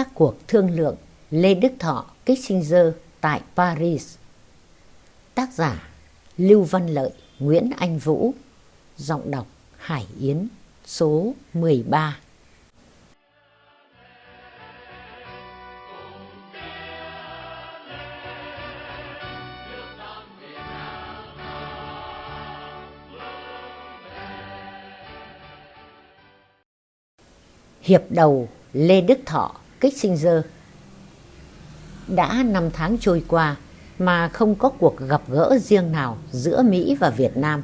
các cuộc thương lượng Lê Đức Thọ Kissinger tại Paris. Tác giả Lưu Văn Lợi, Nguyễn Anh Vũ, giọng đọc Hải Yến, số 13. Hiệp đầu Lê Đức Thọ Kissinger Đã năm tháng trôi qua mà không có cuộc gặp gỡ riêng nào giữa Mỹ và Việt Nam.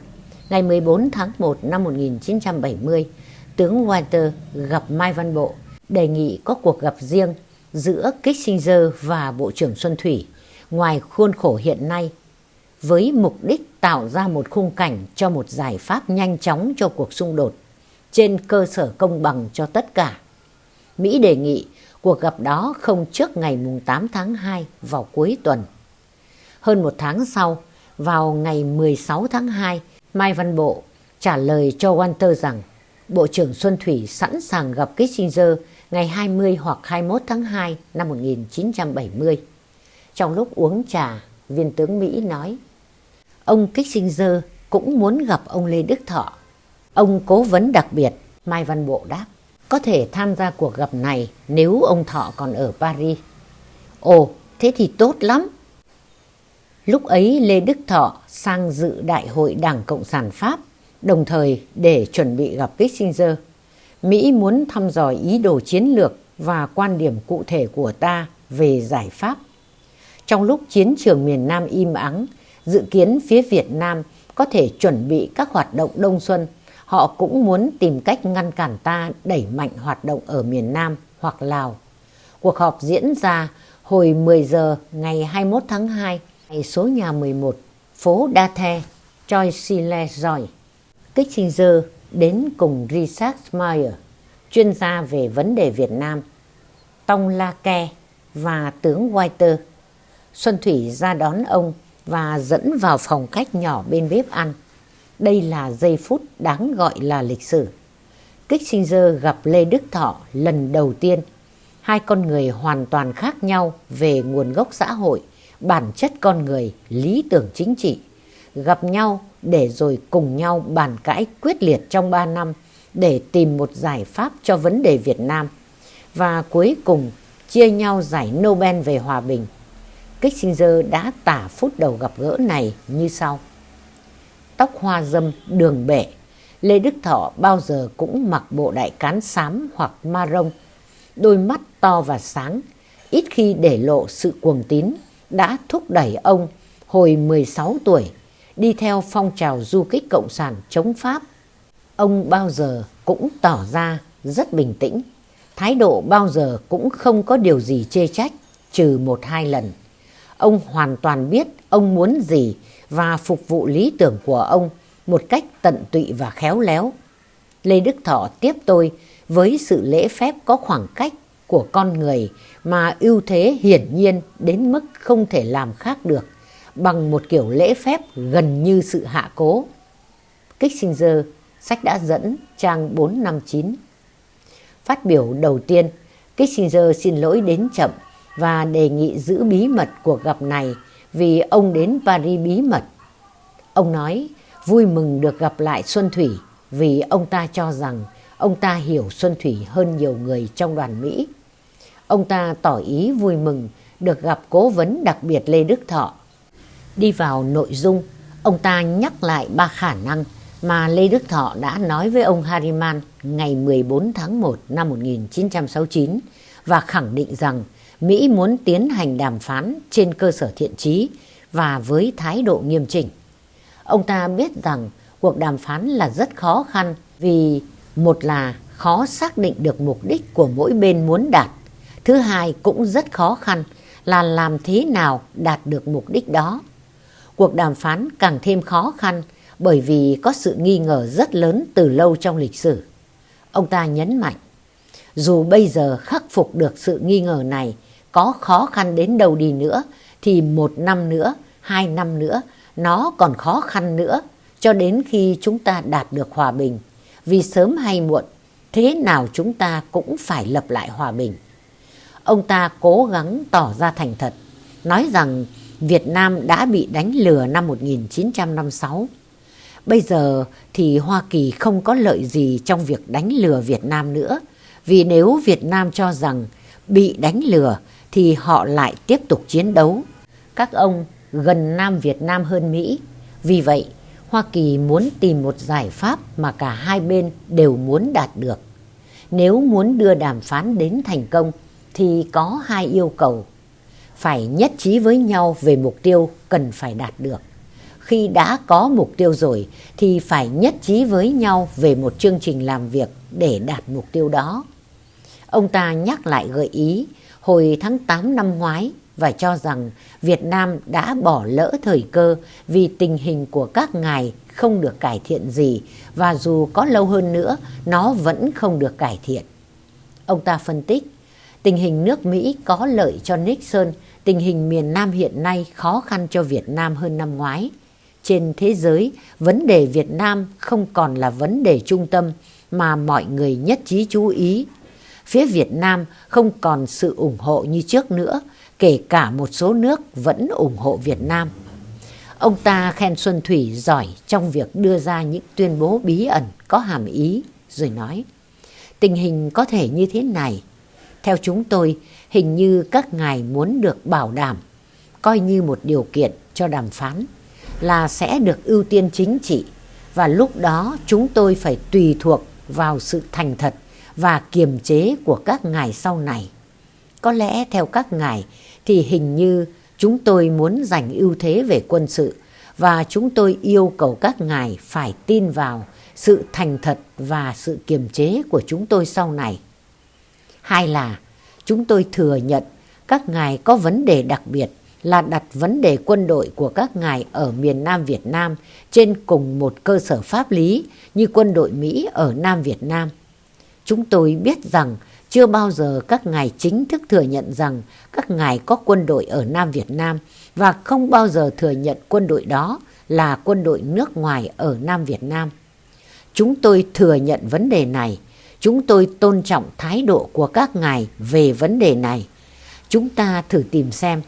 Ngày 14 tháng 1 năm 1970, tướng Walter gặp Mai Văn Bộ đề nghị có cuộc gặp riêng giữa Kissinger và Bộ trưởng Xuân Thủy ngoài khuôn khổ hiện nay với mục đích tạo ra một khung cảnh cho một giải pháp nhanh chóng cho cuộc xung đột trên cơ sở công bằng cho tất cả. Mỹ đề nghị cuộc gặp đó không trước ngày 8 tháng 2 vào cuối tuần. Hơn một tháng sau, vào ngày 16 tháng 2, Mai Văn Bộ trả lời cho Walter rằng Bộ trưởng Xuân Thủy sẵn sàng gặp Kissinger ngày 20 hoặc 21 tháng 2 năm 1970. Trong lúc uống trà, viên tướng Mỹ nói Ông Kissinger cũng muốn gặp ông Lê Đức Thọ. Ông cố vấn đặc biệt, Mai Văn Bộ đáp, có thể tham gia cuộc gặp này nếu ông Thọ còn ở Paris. Ồ, thế thì tốt lắm. Lúc ấy Lê Đức Thọ sang dự Đại hội Đảng Cộng sản Pháp, đồng thời để chuẩn bị gặp Kissinger. Mỹ muốn thăm dò ý đồ chiến lược và quan điểm cụ thể của ta về giải pháp. Trong lúc chiến trường miền Nam im ắng, dự kiến phía Việt Nam có thể chuẩn bị các hoạt động đông xuân, họ cũng muốn tìm cách ngăn cản ta đẩy mạnh hoạt động ở miền Nam hoặc Lào. Cuộc họp diễn ra hồi 10 giờ ngày 21 tháng 2 tại số nhà 11, phố Đa The, Choisy-le-Joy. Kissinger đến cùng Richard Meyer, chuyên gia về vấn đề Việt Nam, Tông La Ke và tướng Whiter. Xuân Thủy ra đón ông và dẫn vào phòng khách nhỏ bên bếp ăn. Đây là giây phút đáng gọi là lịch sử. Kissinger gặp Lê Đức Thọ lần đầu tiên. Hai con người hoàn toàn khác nhau về nguồn gốc xã hội, bản chất con người, lý tưởng chính trị. Gặp nhau để rồi cùng nhau bàn cãi quyết liệt trong 3 năm để tìm một giải pháp cho vấn đề Việt Nam. Và cuối cùng chia nhau giải Nobel về hòa bình. Kissinger đã tả phút đầu gặp gỡ này như sau. Tóc hoa dâm đường bể, Lê Đức Thọ bao giờ cũng mặc bộ đại cán xám hoặc ma rông. Đôi mắt to và sáng, ít khi để lộ sự cuồng tín, đã thúc đẩy ông hồi 16 tuổi đi theo phong trào du kích cộng sản chống Pháp. Ông bao giờ cũng tỏ ra rất bình tĩnh, thái độ bao giờ cũng không có điều gì chê trách, trừ một hai lần. Ông hoàn toàn biết ông muốn gì và phục vụ lý tưởng của ông một cách tận tụy và khéo léo. Lê Đức Thọ tiếp tôi với sự lễ phép có khoảng cách của con người mà ưu thế hiển nhiên đến mức không thể làm khác được bằng một kiểu lễ phép gần như sự hạ cố. Kissinger, sách đã dẫn trang 459. Phát biểu đầu tiên, Kissinger xin lỗi đến chậm và đề nghị giữ bí mật cuộc gặp này vì ông đến Paris bí mật. Ông nói vui mừng được gặp lại Xuân Thủy vì ông ta cho rằng ông ta hiểu Xuân Thủy hơn nhiều người trong đoàn Mỹ. Ông ta tỏ ý vui mừng được gặp cố vấn đặc biệt Lê Đức Thọ. Đi vào nội dung, ông ta nhắc lại ba khả năng mà Lê Đức Thọ đã nói với ông Harriman ngày 14 tháng 1 năm 1969 và khẳng định rằng Mỹ muốn tiến hành đàm phán trên cơ sở thiện trí và với thái độ nghiêm chỉnh. Ông ta biết rằng cuộc đàm phán là rất khó khăn vì một là khó xác định được mục đích của mỗi bên muốn đạt. Thứ hai cũng rất khó khăn là làm thế nào đạt được mục đích đó. Cuộc đàm phán càng thêm khó khăn bởi vì có sự nghi ngờ rất lớn từ lâu trong lịch sử. Ông ta nhấn mạnh, dù bây giờ khắc phục được sự nghi ngờ này có khó khăn đến đâu đi nữa thì một năm nữa, hai năm nữa nó còn khó khăn nữa cho đến khi chúng ta đạt được hòa bình. Vì sớm hay muộn, thế nào chúng ta cũng phải lập lại hòa bình. ông ta cố gắng tỏ ra thành thật, nói rằng Việt Nam đã bị đánh lừa năm 1956. Bây giờ thì Hoa Kỳ không có lợi gì trong việc đánh lừa Việt Nam nữa, vì nếu Việt Nam cho rằng bị đánh lừa thì họ lại tiếp tục chiến đấu. Các ông gần Nam Việt Nam hơn Mỹ. Vì vậy, Hoa Kỳ muốn tìm một giải pháp mà cả hai bên đều muốn đạt được. Nếu muốn đưa đàm phán đến thành công thì có hai yêu cầu. Phải nhất trí với nhau về mục tiêu cần phải đạt được. Khi đã có mục tiêu rồi thì phải nhất trí với nhau về một chương trình làm việc để đạt mục tiêu đó. Ông ta nhắc lại gợi ý hồi tháng 8 năm ngoái và cho rằng Việt Nam đã bỏ lỡ thời cơ vì tình hình của các ngài không được cải thiện gì và dù có lâu hơn nữa nó vẫn không được cải thiện. Ông ta phân tích, tình hình nước Mỹ có lợi cho Nixon, tình hình miền Nam hiện nay khó khăn cho Việt Nam hơn năm ngoái. Trên thế giới, vấn đề Việt Nam không còn là vấn đề trung tâm mà mọi người nhất trí chú ý. Phía Việt Nam không còn sự ủng hộ như trước nữa, kể cả một số nước vẫn ủng hộ Việt Nam. Ông ta khen Xuân Thủy giỏi trong việc đưa ra những tuyên bố bí ẩn có hàm ý, rồi nói, tình hình có thể như thế này. Theo chúng tôi, hình như các ngài muốn được bảo đảm, coi như một điều kiện cho đàm phán, là sẽ được ưu tiên chính trị, và lúc đó chúng tôi phải tùy thuộc vào sự thành thật và kiềm chế của các ngài sau này. Có lẽ theo các ngài thì hình như chúng tôi muốn giành ưu thế về quân sự và chúng tôi yêu cầu các ngài phải tin vào sự thành thật và sự kiềm chế của chúng tôi sau này. Hai là, chúng tôi thừa nhận các ngài có vấn đề đặc biệt là đặt vấn đề quân đội của các ngài ở miền Nam Việt Nam trên cùng một cơ sở pháp lý như quân đội Mỹ ở Nam Việt Nam. Chúng tôi biết rằng chưa bao giờ các ngài chính thức thừa nhận rằng các ngài có quân đội ở Nam Việt Nam và không bao giờ thừa nhận quân đội đó là quân đội nước ngoài ở Nam Việt Nam. Chúng tôi thừa nhận vấn đề này. Chúng tôi tôn trọng thái độ của các ngài về vấn đề này. Chúng ta thử tìm xem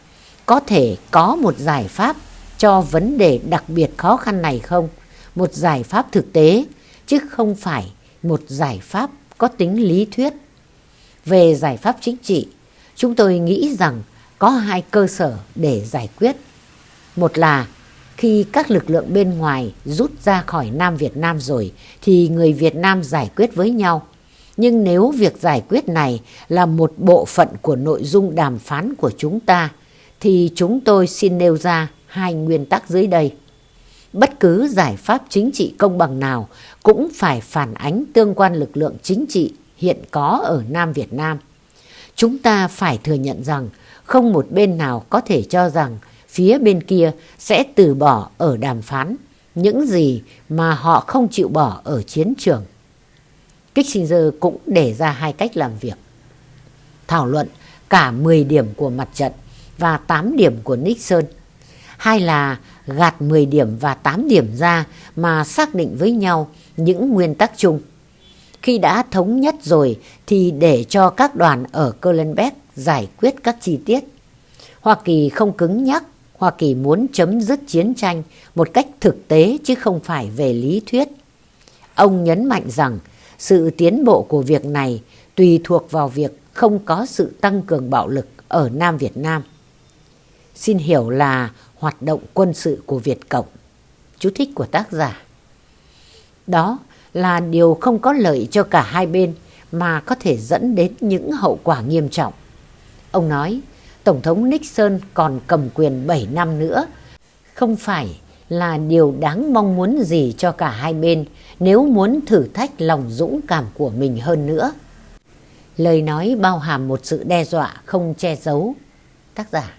có thể có một giải pháp cho vấn đề đặc biệt khó khăn này không? Một giải pháp thực tế, chứ không phải một giải pháp có tính lý thuyết. Về giải pháp chính trị, chúng tôi nghĩ rằng có hai cơ sở để giải quyết. Một là khi các lực lượng bên ngoài rút ra khỏi Nam Việt Nam rồi thì người Việt Nam giải quyết với nhau. Nhưng nếu việc giải quyết này là một bộ phận của nội dung đàm phán của chúng ta thì chúng tôi xin nêu ra hai nguyên tắc dưới đây. Bất cứ giải pháp chính trị công bằng nào cũng phải phản ánh tương quan lực lượng chính trị hiện có ở Nam Việt Nam. Chúng ta phải thừa nhận rằng không một bên nào có thể cho rằng phía bên kia sẽ từ bỏ ở đàm phán những gì mà họ không chịu bỏ ở chiến trường. Kissinger cũng đề ra hai cách làm việc. Thảo luận cả 10 điểm của mặt trận và 8 điểm của Nixon. Hai là gạt 10 điểm và 8 điểm ra mà xác định với nhau những nguyên tắc chung. Khi đã thống nhất rồi thì để cho các đoàn ở Kohlenberg giải quyết các chi tiết. Hoa Kỳ không cứng nhắc, Hoa Kỳ muốn chấm dứt chiến tranh một cách thực tế chứ không phải về lý thuyết. Ông nhấn mạnh rằng sự tiến bộ của việc này tùy thuộc vào việc không có sự tăng cường bạo lực ở Nam Việt Nam. Xin hiểu là hoạt động quân sự của Việt Cộng. Chú thích của tác giả. Đó là điều không có lợi cho cả hai bên mà có thể dẫn đến những hậu quả nghiêm trọng. Ông nói, Tổng thống Nixon còn cầm quyền 7 năm nữa, không phải là điều đáng mong muốn gì cho cả hai bên nếu muốn thử thách lòng dũng cảm của mình hơn nữa. Lời nói bao hàm một sự đe dọa không che giấu. Tác giả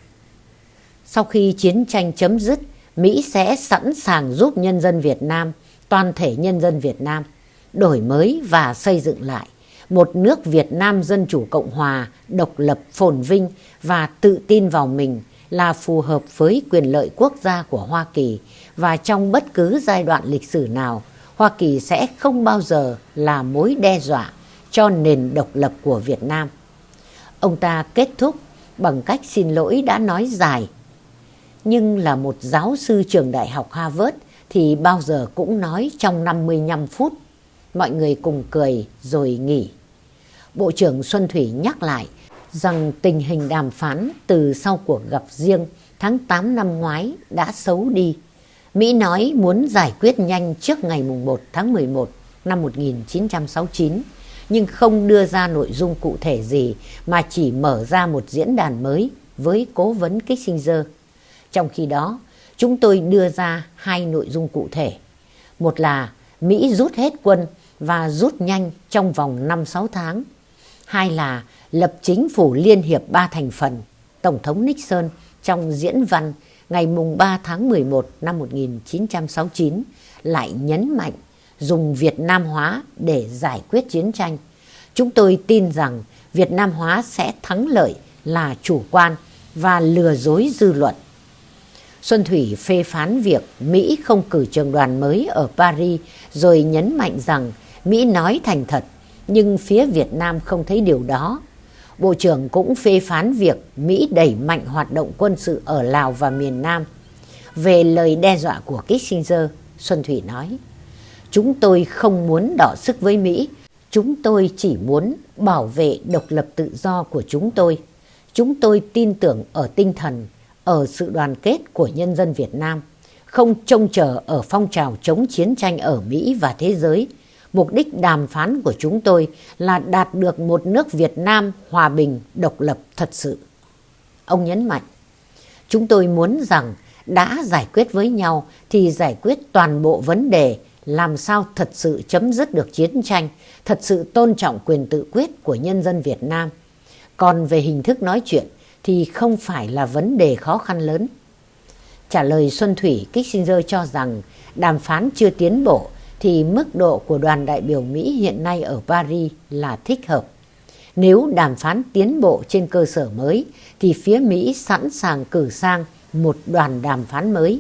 sau khi chiến tranh chấm dứt, Mỹ sẽ sẵn sàng giúp nhân dân Việt Nam, toàn thể nhân dân Việt Nam, đổi mới và xây dựng lại một nước Việt Nam Dân Chủ Cộng Hòa độc lập phồn vinh và tự tin vào mình là phù hợp với quyền lợi quốc gia của Hoa Kỳ và trong bất cứ giai đoạn lịch sử nào, Hoa Kỳ sẽ không bao giờ là mối đe dọa cho nền độc lập của Việt Nam. Ông ta kết thúc bằng cách xin lỗi đã nói dài. Nhưng là một giáo sư trường đại học Harvard thì bao giờ cũng nói trong 55 phút. Mọi người cùng cười rồi nghỉ. Bộ trưởng Xuân Thủy nhắc lại rằng tình hình đàm phán từ sau cuộc gặp riêng tháng 8 năm ngoái đã xấu đi. Mỹ nói muốn giải quyết nhanh trước ngày 1 tháng 11 năm 1969 nhưng không đưa ra nội dung cụ thể gì mà chỉ mở ra một diễn đàn mới với cố vấn Kissinger. Trong khi đó, chúng tôi đưa ra hai nội dung cụ thể. Một là Mỹ rút hết quân và rút nhanh trong vòng 5-6 tháng. Hai là lập chính phủ liên hiệp ba thành phần, Tổng thống Nixon trong diễn văn ngày mùng 3 tháng 11 năm 1969 lại nhấn mạnh dùng Việt Nam hóa để giải quyết chiến tranh. Chúng tôi tin rằng Việt Nam hóa sẽ thắng lợi là chủ quan và lừa dối dư luận. Xuân Thủy phê phán việc Mỹ không cử trường đoàn mới ở Paris rồi nhấn mạnh rằng Mỹ nói thành thật nhưng phía Việt Nam không thấy điều đó. Bộ trưởng cũng phê phán việc Mỹ đẩy mạnh hoạt động quân sự ở Lào và miền Nam. Về lời đe dọa của Kissinger, Xuân Thủy nói, Chúng tôi không muốn đỏ sức với Mỹ, chúng tôi chỉ muốn bảo vệ độc lập tự do của chúng tôi. Chúng tôi tin tưởng ở tinh thần, ở sự đoàn kết của nhân dân Việt Nam, không trông chờ ở phong trào chống chiến tranh ở Mỹ và thế giới, Mục đích đàm phán của chúng tôi là đạt được một nước Việt Nam hòa bình, độc lập thật sự. Ông nhấn mạnh, chúng tôi muốn rằng đã giải quyết với nhau thì giải quyết toàn bộ vấn đề làm sao thật sự chấm dứt được chiến tranh, thật sự tôn trọng quyền tự quyết của nhân dân Việt Nam. Còn về hình thức nói chuyện thì không phải là vấn đề khó khăn lớn. Trả lời Xuân Thủy, Kissinger cho rằng đàm phán chưa tiến bộ thì mức độ của đoàn đại biểu Mỹ hiện nay ở Paris là thích hợp. Nếu đàm phán tiến bộ trên cơ sở mới thì phía Mỹ sẵn sàng cử sang một đoàn đàm phán mới.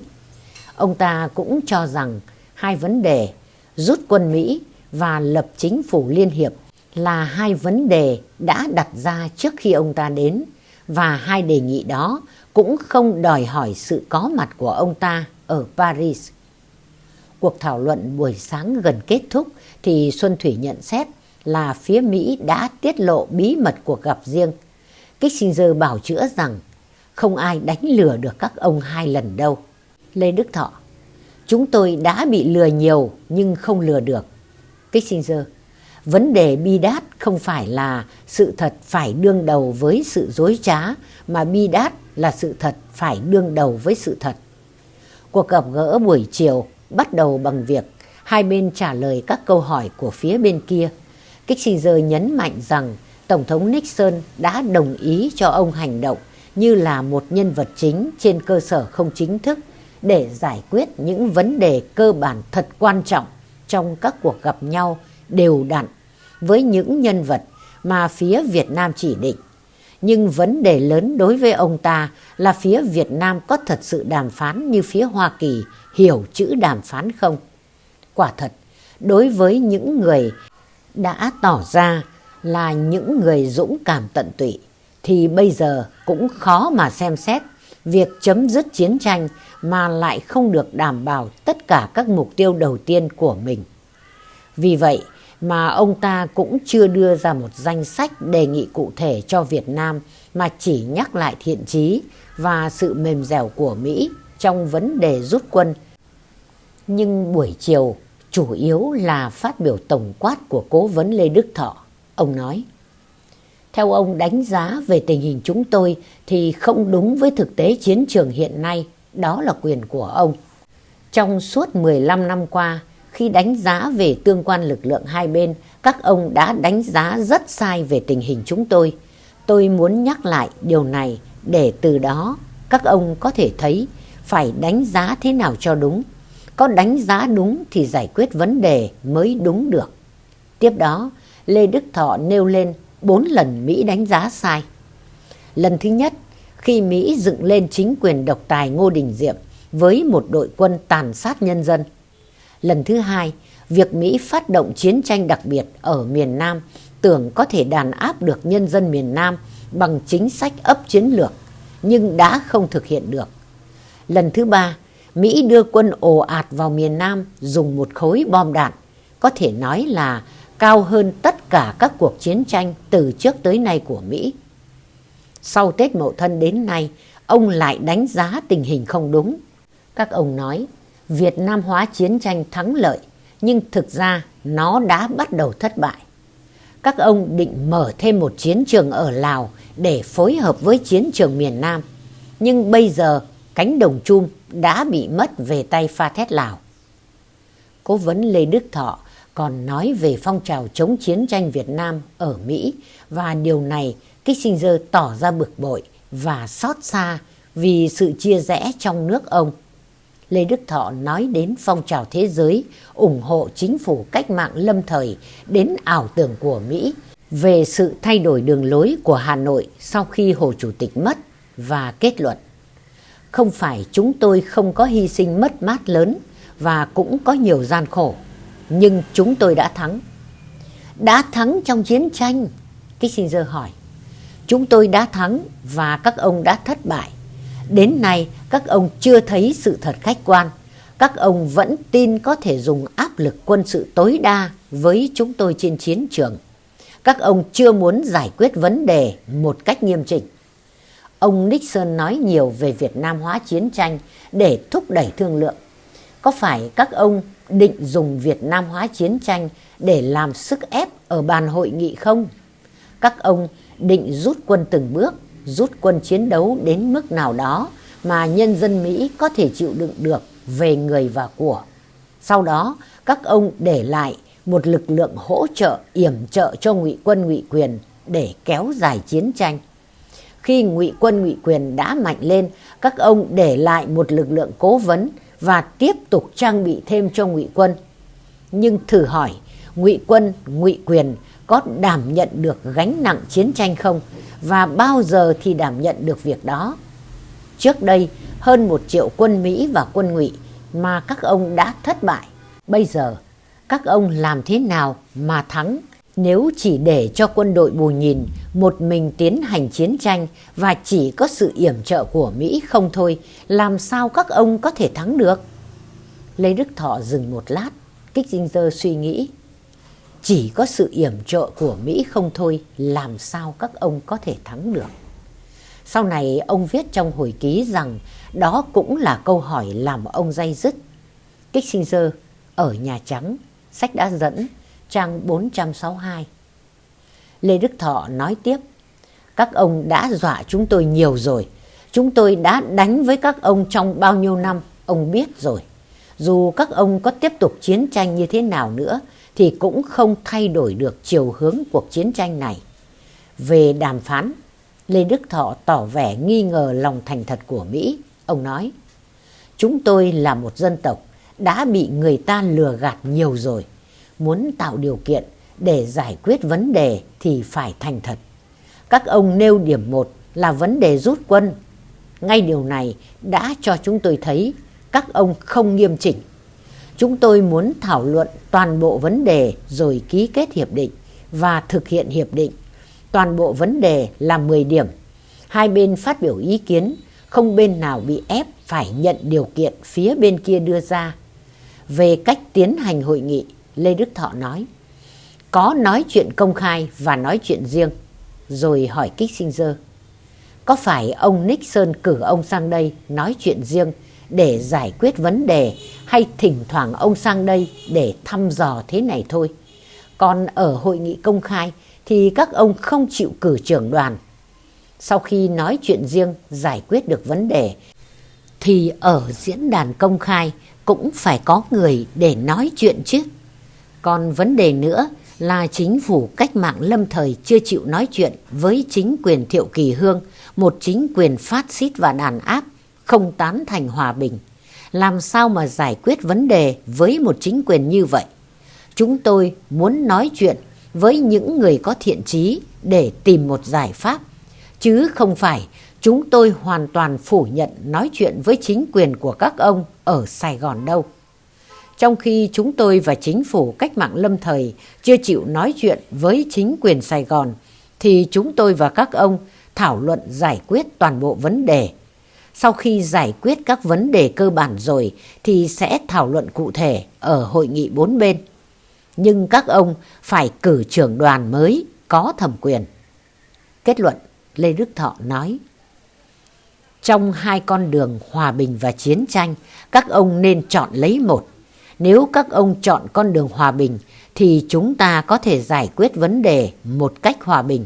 Ông ta cũng cho rằng hai vấn đề rút quân Mỹ và lập chính phủ liên hiệp là hai vấn đề đã đặt ra trước khi ông ta đến và hai đề nghị đó cũng không đòi hỏi sự có mặt của ông ta ở Paris. Cuộc thảo luận buổi sáng gần kết thúc thì Xuân Thủy nhận xét là phía Mỹ đã tiết lộ bí mật cuộc gặp riêng. Kissinger bảo chữa rằng không ai đánh lừa được các ông hai lần đâu. Lê Đức Thọ, Chúng tôi đã bị lừa nhiều nhưng không lừa được. Kissinger Vấn đề bi đát không phải là sự thật phải đương đầu với sự dối trá, mà bi đát là sự thật phải đương đầu với sự thật. Cuộc gặp gỡ buổi chiều bắt đầu bằng việc hai bên trả lời các câu hỏi của phía bên kia. Kissinger nhấn mạnh rằng Tổng thống Nixon đã đồng ý cho ông hành động như là một nhân vật chính trên cơ sở không chính thức để giải quyết những vấn đề cơ bản thật quan trọng trong các cuộc gặp nhau đều đặn với những nhân vật mà phía Việt Nam chỉ định. Nhưng vấn đề lớn đối với ông ta là phía Việt Nam có thật sự đàm phán như phía Hoa Kỳ hiểu chữ đàm phán không? Quả thật, đối với những người đã tỏ ra là những người dũng cảm tận tụy, thì bây giờ cũng khó mà xem xét việc chấm dứt chiến tranh mà lại không được đảm bảo tất cả các mục tiêu đầu tiên của mình. Vì vậy mà ông ta cũng chưa đưa ra một danh sách đề nghị cụ thể cho Việt Nam mà chỉ nhắc lại thiện chí và sự mềm dẻo của Mỹ trong vấn đề rút quân nhưng buổi chiều chủ yếu là phát biểu tổng quát của cố vấn Lê Đức Thọ. Ông nói, theo ông đánh giá về tình hình chúng tôi thì không đúng với thực tế chiến trường hiện nay, đó là quyền của ông. Trong suốt 15 năm qua, khi đánh giá về tương quan lực lượng hai bên, các ông đã đánh giá rất sai về tình hình chúng tôi. Tôi muốn nhắc lại điều này để từ đó các ông có thể thấy phải đánh giá thế nào cho đúng có đánh giá đúng thì giải quyết vấn đề mới đúng được. Tiếp đó, Lê Đức Thọ nêu lên bốn lần Mỹ đánh giá sai. Lần thứ nhất, khi Mỹ dựng lên chính quyền độc tài Ngô Đình Diệm với một đội quân tàn sát nhân dân. Lần thứ hai, việc Mỹ phát động chiến tranh đặc biệt ở miền Nam tưởng có thể đàn áp được nhân dân miền Nam bằng chính sách ấp chiến lược, nhưng đã không thực hiện được. Lần thứ ba, Mỹ đưa quân ồ ạt vào miền Nam dùng một khối bom đạn, có thể nói là cao hơn tất cả các cuộc chiến tranh từ trước tới nay của Mỹ. Sau Tết Mậu Thân đến nay, ông lại đánh giá tình hình không đúng. Các ông nói, Việt Nam hóa chiến tranh thắng lợi, nhưng thực ra nó đã bắt đầu thất bại. Các ông định mở thêm một chiến trường ở Lào để phối hợp với chiến trường miền Nam. Nhưng bây giờ cánh đồng chum đã bị mất về tay pha thét Lào. Cố vấn Lê Đức Thọ còn nói về phong trào chống chiến tranh Việt Nam ở Mỹ và điều này Kissinger tỏ ra bực bội và xót xa vì sự chia rẽ trong nước ông. Lê Đức Thọ nói đến phong trào thế giới ủng hộ chính phủ cách mạng lâm thời đến ảo tưởng của Mỹ về sự thay đổi đường lối của Hà Nội sau khi Hồ Chủ tịch mất và kết luận. Không phải chúng tôi không có hy sinh mất mát lớn và cũng có nhiều gian khổ, nhưng chúng tôi đã thắng. Đã thắng trong chiến tranh? Kissinger hỏi. Chúng tôi đã thắng và các ông đã thất bại. Đến nay các ông chưa thấy sự thật khách quan. Các ông vẫn tin có thể dùng áp lực quân sự tối đa với chúng tôi trên chiến trường. Các ông chưa muốn giải quyết vấn đề một cách nghiêm chỉnh. Ông Nixon nói nhiều về Việt Nam hóa chiến tranh để thúc đẩy thương lượng. Có phải các ông định dùng Việt Nam hóa chiến tranh để làm sức ép ở bàn hội nghị không? Các ông định rút quân từng bước, rút quân chiến đấu đến mức nào đó mà nhân dân Mỹ có thể chịu đựng được về người và của. Sau đó, các ông để lại một lực lượng hỗ trợ yểm trợ cho ngụy quân ngụy quyền để kéo dài chiến tranh. Khi ngụy quân ngụy quyền đã mạnh lên, các ông để lại một lực lượng cố vấn và tiếp tục trang bị thêm cho ngụy quân. Nhưng thử hỏi, ngụy quân ngụy quyền có đảm nhận được gánh nặng chiến tranh không và bao giờ thì đảm nhận được việc đó. Trước đây, hơn một triệu quân Mỹ và quân ngụy mà các ông đã thất bại. Bây giờ, các ông làm thế nào mà thắng nếu chỉ để cho quân đội bù nhìn một mình tiến hành chiến tranh và chỉ có sự yểm trợ của Mỹ không thôi, làm sao các ông có thể thắng được? Lê Đức Thọ dừng một lát, kích dinh dơ suy nghĩ. Chỉ có sự yểm trợ của Mỹ không thôi, làm sao các ông có thể thắng được? Sau này ông viết trong hồi ký rằng đó cũng là câu hỏi làm ông day dứt. Kissinger ở Nhà Trắng, sách đã dẫn, trang 462. Lê Đức Thọ nói tiếp, các ông đã dọa chúng tôi nhiều rồi. Chúng tôi đã đánh với các ông trong bao nhiêu năm, ông biết rồi. Dù các ông có tiếp tục chiến tranh như thế nào nữa, thì cũng không thay đổi được chiều hướng cuộc chiến tranh này. Về đàm phán, Lê Đức Thọ tỏ vẻ nghi ngờ lòng thành thật của Mỹ. Ông nói, chúng tôi là một dân tộc đã bị người ta lừa gạt nhiều rồi. Muốn tạo điều kiện để giải quyết vấn đề thì phải thành thật. Các ông nêu điểm một là vấn đề rút quân. Ngay điều này đã cho chúng tôi thấy các ông không nghiêm chỉnh. Chúng tôi muốn thảo luận toàn bộ vấn đề rồi ký kết hiệp định và thực hiện hiệp định. Toàn bộ vấn đề là 10 điểm. Hai bên phát biểu ý kiến, không bên nào bị ép phải nhận điều kiện phía bên kia đưa ra. Về cách tiến hành hội nghị, Lê Đức Thọ nói, có nói chuyện công khai và nói chuyện riêng, rồi hỏi Kissinger. Có phải ông Nixon cử ông sang đây nói chuyện riêng để giải quyết vấn đề hay thỉnh thoảng ông sang đây để thăm dò thế này thôi. Còn ở hội nghị công khai thì các ông không chịu cử trưởng đoàn. Sau khi nói chuyện riêng giải quyết được vấn đề thì ở diễn đàn công khai cũng phải có người để nói chuyện chứ. Còn vấn đề nữa là chính phủ cách mạng lâm thời chưa chịu nói chuyện với chính quyền Thiệu Kỳ Hương, một chính quyền phát xít và đàn áp không tán thành hòa bình. Làm sao mà giải quyết vấn đề với một chính quyền như vậy? Chúng tôi muốn nói chuyện với những người có thiện trí để tìm một giải pháp, chứ không phải chúng tôi hoàn toàn phủ nhận nói chuyện với chính quyền của các ông ở Sài Gòn đâu. Trong khi chúng tôi và chính phủ cách mạng lâm thời chưa chịu nói chuyện với chính quyền Sài Gòn, thì chúng tôi và các ông thảo luận giải quyết toàn bộ vấn đề. Sau khi giải quyết các vấn đề cơ bản rồi thì sẽ thảo luận cụ thể ở hội nghị bốn bên. Nhưng các ông phải cử trưởng đoàn mới có thẩm quyền. Kết luận, Lê Đức Thọ nói. Trong hai con đường hòa bình và chiến tranh, các ông nên chọn lấy một. Nếu các ông chọn con đường hòa bình thì chúng ta có thể giải quyết vấn đề một cách hòa bình.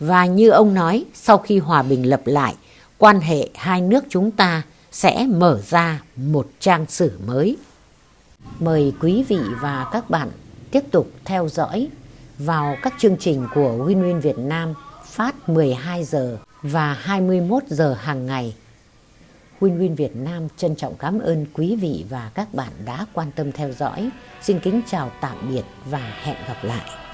Và như ông nói, sau khi hòa bình lập lại, quan hệ hai nước chúng ta sẽ mở ra một trang sử mới. Mời quý vị và các bạn tiếp tục theo dõi vào các chương trình của Win Win Việt Nam phát 12 giờ và 21 giờ hàng ngày. Win Win Việt Nam trân trọng cảm ơn quý vị và các bạn đã quan tâm theo dõi. Xin kính chào tạm biệt và hẹn gặp lại.